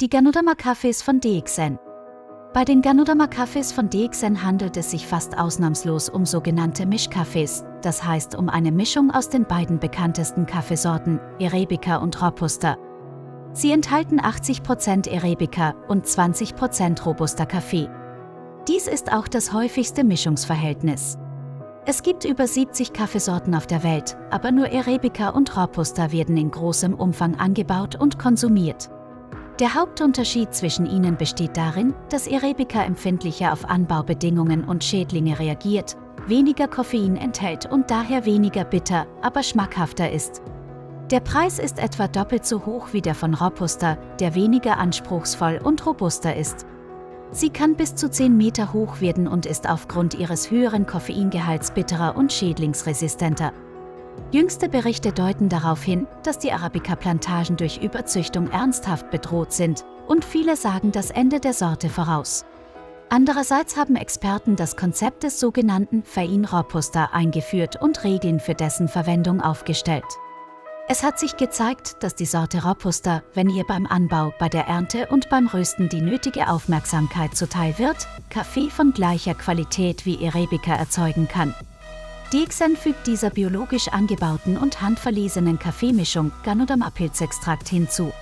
Die Ganoderma-Kaffees von DXN. Bei den Ganoderma-Kaffees von DXN handelt es sich fast ausnahmslos um sogenannte Mischkaffees, das heißt um eine Mischung aus den beiden bekanntesten Kaffeesorten, Arabica und Robusta. Sie enthalten 80% Arabica und 20% Robusta Kaffee. Dies ist auch das häufigste Mischungsverhältnis. Es gibt über 70 Kaffeesorten auf der Welt, aber nur Arabica und Robusta werden in großem Umfang angebaut und konsumiert. Der Hauptunterschied zwischen ihnen besteht darin, dass Arabica empfindlicher auf Anbaubedingungen und Schädlinge reagiert, weniger Koffein enthält und daher weniger bitter, aber schmackhafter ist. Der Preis ist etwa doppelt so hoch wie der von Robusta, der weniger anspruchsvoll und robuster ist. Sie kann bis zu 10 Meter hoch werden und ist aufgrund ihres höheren Koffeingehalts bitterer und schädlingsresistenter. Jüngste Berichte deuten darauf hin, dass die Arabica-Plantagen durch Überzüchtung ernsthaft bedroht sind und viele sagen das Ende der Sorte voraus. Andererseits haben Experten das Konzept des sogenannten Fain Robusta eingeführt und Regeln für dessen Verwendung aufgestellt. Es hat sich gezeigt, dass die Sorte Robusta, wenn ihr beim Anbau, bei der Ernte und beim Rösten die nötige Aufmerksamkeit zuteil wird, Kaffee von gleicher Qualität wie Arabica erzeugen kann. DXN fügt dieser biologisch angebauten und handverlesenen Kaffeemischung Ganoderma Pilzextrakt hinzu.